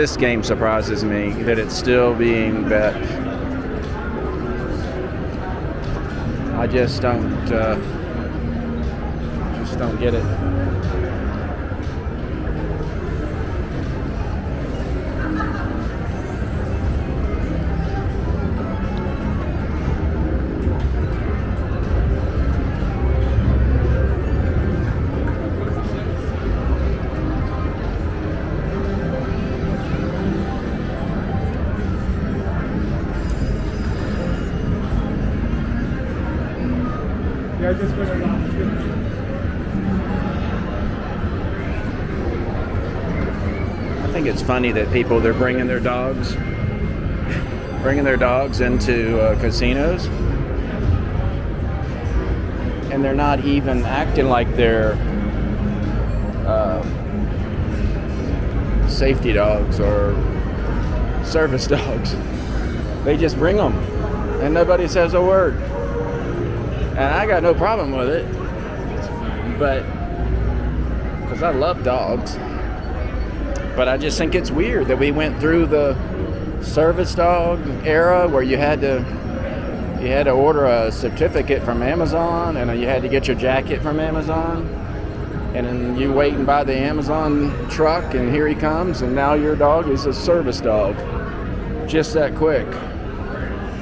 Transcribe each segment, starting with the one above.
This game surprises me that it's still being bet. I just don't, uh, just don't get it. Think it's funny that people they're bringing their dogs, bringing their dogs into uh, casinos, and they're not even acting like they're uh, safety dogs or service dogs. They just bring them, and nobody says a word. And I got no problem with it, but because I love dogs. But I just think it's weird that we went through the service dog era where you had to you had to order a certificate from Amazon and you had to get your jacket from Amazon. And then you wait and buy the Amazon truck and here he comes and now your dog is a service dog. Just that quick.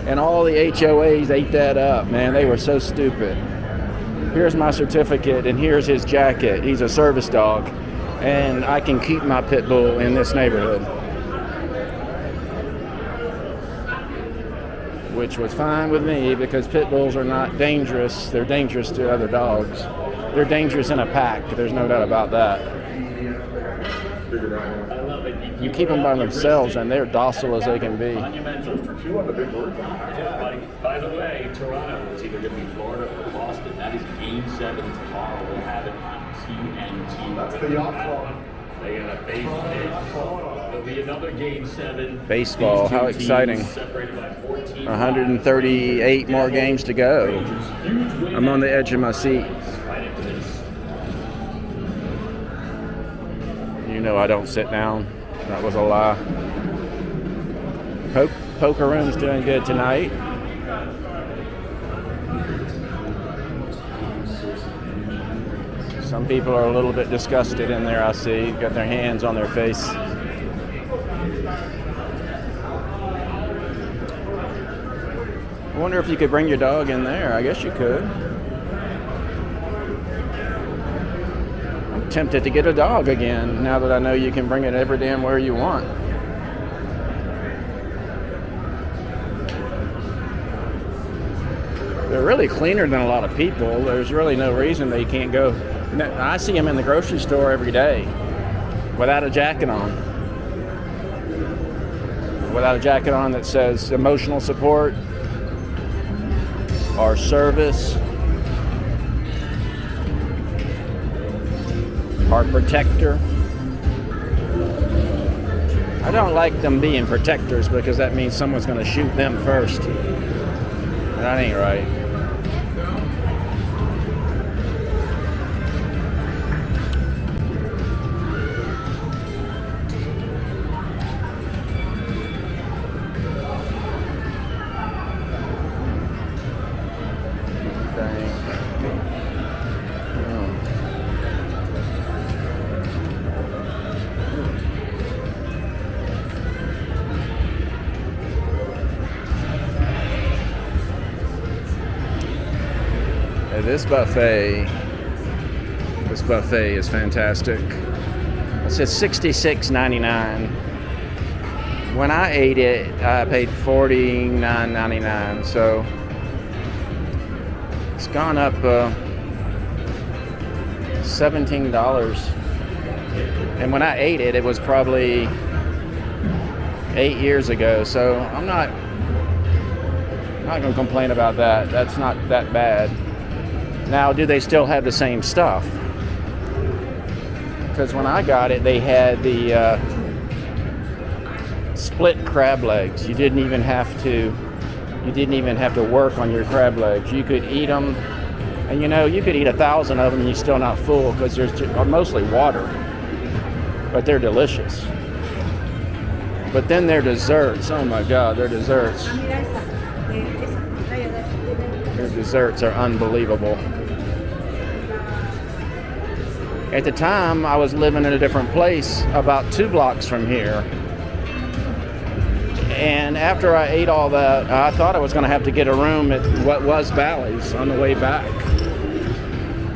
And all the HOAs ate that up, man. They were so stupid. Here's my certificate and here's his jacket. He's a service dog and I can keep my pit bull in this neighborhood. Which was fine with me because pit bulls are not dangerous. They're dangerous to other dogs. They're dangerous in a pack. There's no doubt about that. You keep them by themselves and they're docile as they can be. By the way, Toronto is either going to be Florida or Boston. That is Game Seven That's the yacht club. They got a baseball. There'll be another Game Seven. Baseball, how exciting. separated by 14 138 more games to go. I'm on the edge of my seat. Right into this. You know I don't sit down. That was a lie. Po- Poker Room's doing good tonight. Some people are a little bit disgusted in there, I see. Got their hands on their face. I wonder if you could bring your dog in there. I guess you could. I'm tempted to get a dog again now that I know you can bring it every damn where you want. They're really cleaner than a lot of people. There's really no reason they can't go. I see them in the grocery store every day without a jacket on. Without a jacket on that says emotional support or service. are protector. I don't like them being protectors because that means someone's going to shoot them first. That ain't right. This buffet, this buffet is fantastic. It says $66.99. When I ate it, I paid $49.99. So it's gone up uh, $17. And when I ate it, it was probably eight years ago. So I'm not not gonna complain about that. That's not that bad. Now, do they still have the same stuff? Because when I got it, they had the uh, split crab legs. You didn't even have to. You didn't even have to work on your crab legs. You could eat them, and you know you could eat a thousand of them and you're still not full because there's mostly water, but they're delicious. But then their desserts. Oh my God, their desserts. Their desserts are unbelievable. At the time, I was living in a different place about two blocks from here. And after I ate all that, I thought I was going to have to get a room at what was Bally's on the way back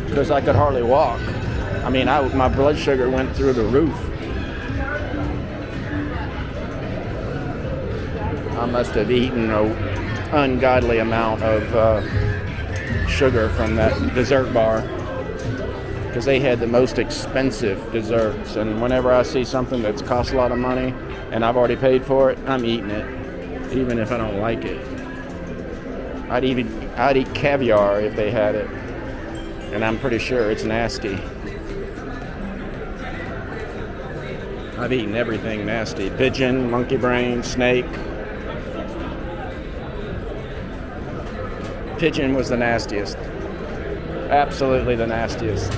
because I could hardly walk. I mean, I, my blood sugar went through the roof. I must have eaten an ungodly amount of uh, sugar from that dessert bar because they had the most expensive desserts. And whenever I see something that's cost a lot of money and I've already paid for it, I'm eating it, even if I don't like it. I'd even I'd eat caviar if they had it, and I'm pretty sure it's nasty. I've eaten everything nasty: pigeon, monkey brain, snake. Pigeon was the nastiest. Absolutely the nastiest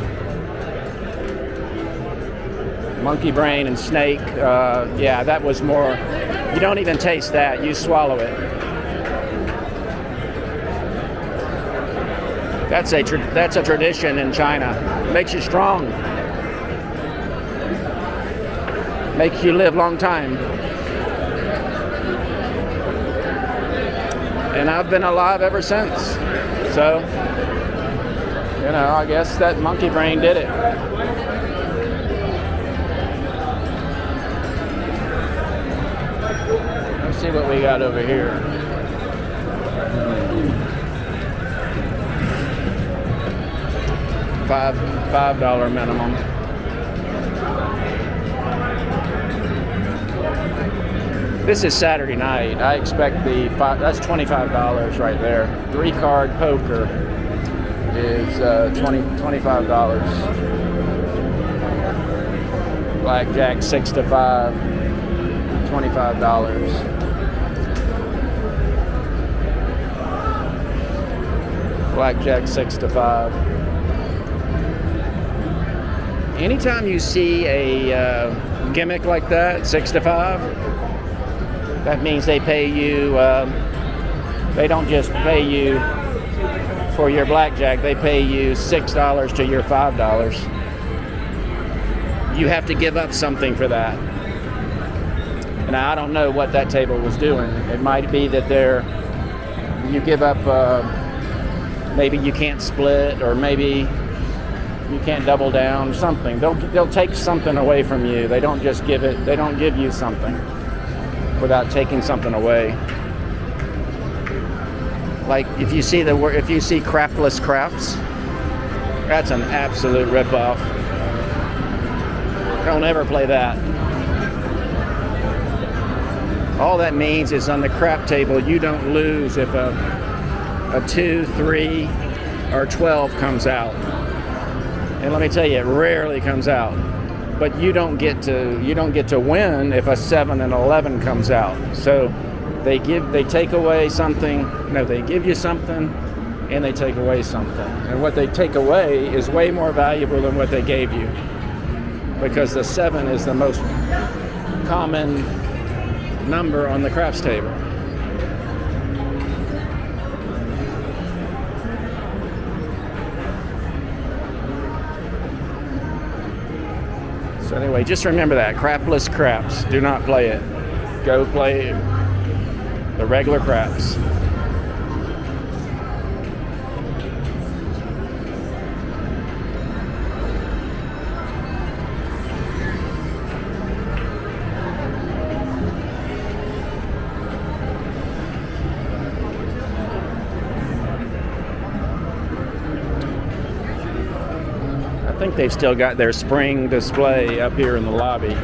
monkey brain and snake. Uh, yeah, that was more, you don't even taste that, you swallow it. That's a, that's a tradition in China. Makes you strong. Makes you live long time. And I've been alive ever since. So, you know, I guess that monkey brain did it. See what we got over here. Five five dollar minimum. This is Saturday night. I expect the five, that's twenty five dollars right there. Three card poker is uh, 20 25 dollars. Blackjack six to five. $25. Blackjack six to five. Anytime you see a uh, gimmick like that, six to five, that means they pay you. Um, they don't just pay you for your blackjack; they pay you six dollars to your five dollars. You have to give up something for that. And I don't know what that table was doing. It might be that they're you give up. Uh, maybe you can't split or maybe you can't double down something. They'll they'll take something away from you. They don't just give it they don't give you something without taking something away. Like if you see the if you see crapless craps that's an absolute ripoff. Don't ever play that. All that means is on the crap table you don't lose if a a 2, 3, or 12 comes out. And let me tell you, it rarely comes out. But you don't get to you don't get to win if a seven and eleven comes out. So they give they take away something. No, they give you something, and they take away something. And what they take away is way more valuable than what they gave you, because the seven is the most common number on the craps table. Anyway, just remember that crapless craps. Do not play it. Go play the regular craps. Think they've still got their spring display up here in the lobby.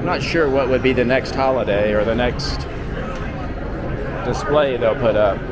I'm not sure what would be the next holiday or the next display they'll put up.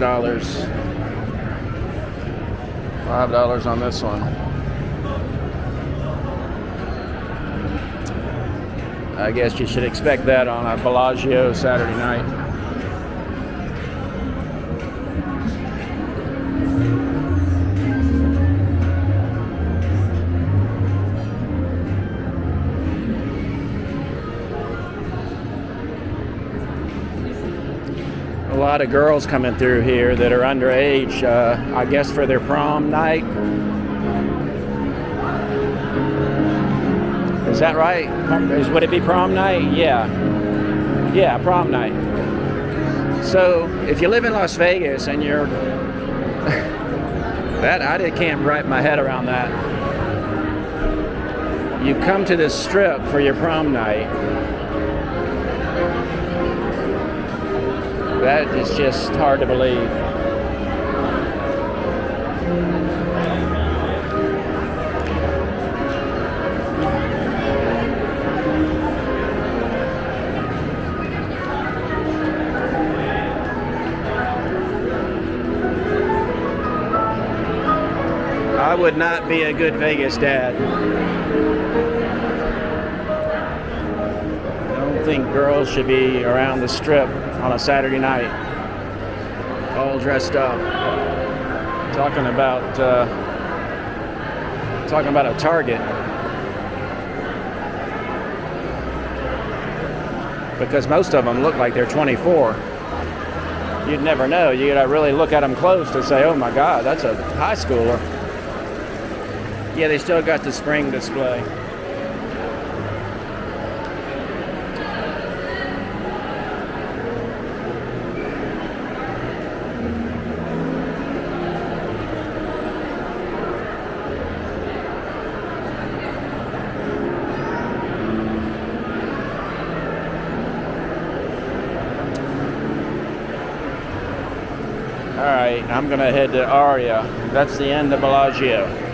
Five dollars. Five dollars on this one. I guess you should expect that on a Bellagio Saturday night. Lot of girls coming through here that are underage, uh, I guess for their prom night. Is that right? Is, would it be prom night? Yeah. Yeah, prom night. So if you live in Las Vegas and you're that I can't wrap my head around that. You come to this strip for your prom night That is just hard to believe. I would not be a good Vegas dad. I don't think girls should be around the strip on a Saturday night, all dressed up, talking about uh, talking about a target. Because most of them look like they're 24. You'd never know. You gotta really look at them close to say, "Oh my God, that's a high schooler." Yeah, they still got the spring display. I'm gonna head to Aria. That's the end of Bellagio.